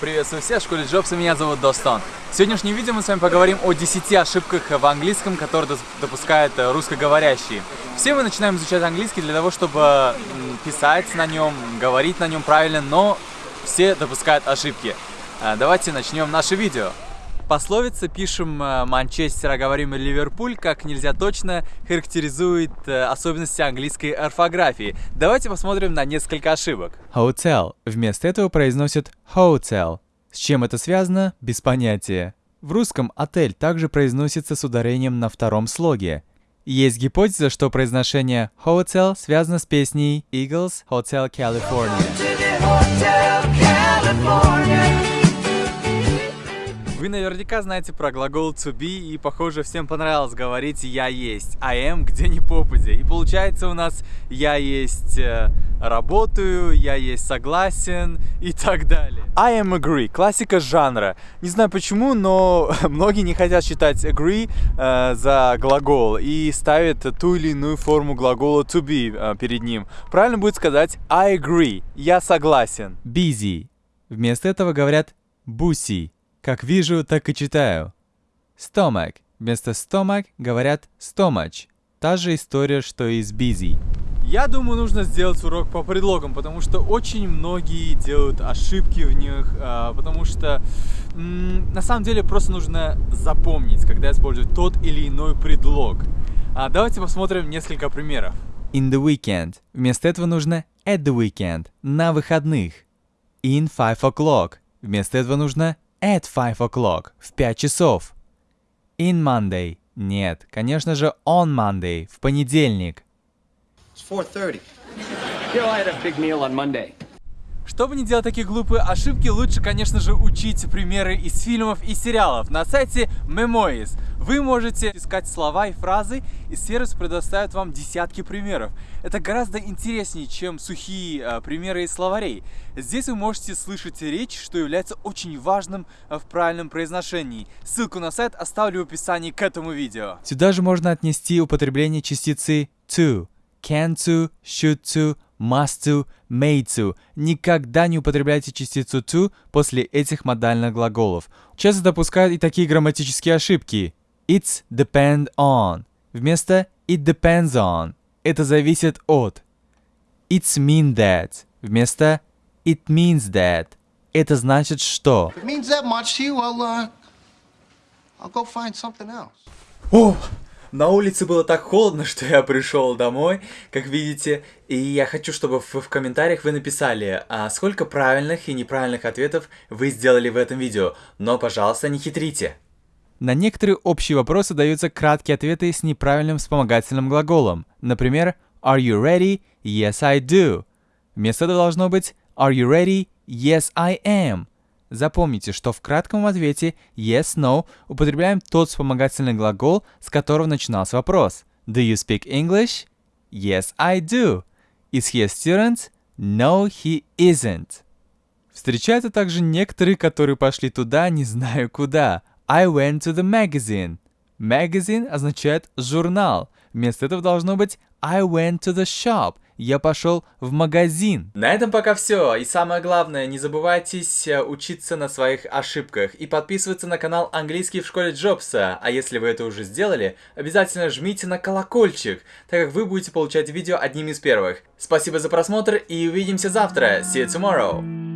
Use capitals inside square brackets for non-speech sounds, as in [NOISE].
Приветствую всех, в школе Джобса, меня зовут Достон. В сегодняшнем видео мы с вами поговорим о 10 ошибках в английском, которые допускают э, русскоговорящие. Все мы начинаем изучать английский для того, чтобы писать на нем, говорить на нем правильно, но все допускают ошибки. Э, давайте начнем наше видео. Пословица «пишем э, Манчестер, а говорим Ливерпуль» как нельзя точно характеризует э, особенности английской орфографии. Давайте посмотрим на несколько ошибок. Hotel. Вместо этого произносят hotel. С чем это связано? Без понятия. В русском «отель» также произносится с ударением на втором слоге. Есть гипотеза, что произношение hotel связано с песней Eagles Hotel California. Вы наверняка знаете про глагол to be, и, похоже, всем понравилось говорить «я есть», I am где ни попадя. И получается у нас «я есть э, работаю», «я есть согласен» и так далее. I am agree, классика жанра. Не знаю почему, но [LAUGHS] многие не хотят считать agree э, за глагол и ставят ту или иную форму глагола to be э, перед ним. Правильно будет сказать I agree, я согласен. Busy. Вместо этого говорят busy. Как вижу, так и читаю. Stomach. Вместо stomach говорят stomach. Та же история, что и с busy. Я думаю, нужно сделать урок по предлогам, потому что очень многие делают ошибки в них, а, потому что на самом деле просто нужно запомнить, когда используют тот или иной предлог. А давайте посмотрим несколько примеров. In the weekend. Вместо этого нужно at the weekend, на выходных. In five o'clock. Вместо этого нужно At five o'clock. В 5 часов. In Monday. Нет, конечно же, on Monday. В понедельник. It's 4.30. You know, I had a big meal on Monday. Чтобы не делать такие глупые ошибки, лучше, конечно же, учить примеры из фильмов и сериалов на сайте Memoiz. Вы можете искать слова и фразы, и сервис предоставит вам десятки примеров. Это гораздо интереснее, чем сухие э, примеры из словарей. Здесь вы можете слышать речь, что является очень важным э, в правильном произношении. Ссылку на сайт оставлю в описании к этому видео. Сюда же можно отнести употребление частицы to, can to, should to, must to, made to. Никогда не употребляйте частицу to после этих модальных глаголов. Часто допускают и такие грамматические ошибки. It's depend on вместо it depends on. Это зависит от. It's mean that вместо it means that. Это значит что. It means that much to you, I'll, uh, I'll go find something else. О! На улице было так холодно, что я пришел домой, как видите, и я хочу, чтобы в, в комментариях вы написали, а сколько правильных и неправильных ответов вы сделали в этом видео, но, пожалуйста, не хитрите. На некоторые общие вопросы даются краткие ответы с неправильным вспомогательным глаголом. Например, Are you ready? Yes, I do. Вместо этого должно быть Are you ready? Yes, I am. Запомните, что в кратком ответе yes, no употребляем тот вспомогательный глагол, с которого начинался вопрос. Do you speak English? Yes, I do. Is he a student? No, he isn't. Встречаются также некоторые, которые пошли туда, не знаю куда. I went to the magazine. Magazine означает журнал. Вместо этого должно быть I went to the shop я пошел в магазин. На этом пока все. И самое главное, не забывайтесь э, учиться на своих ошибках и подписываться на канал Английский в школе Джобса. А если вы это уже сделали, обязательно жмите на колокольчик, так как вы будете получать видео одним из первых. Спасибо за просмотр и увидимся завтра. See you tomorrow.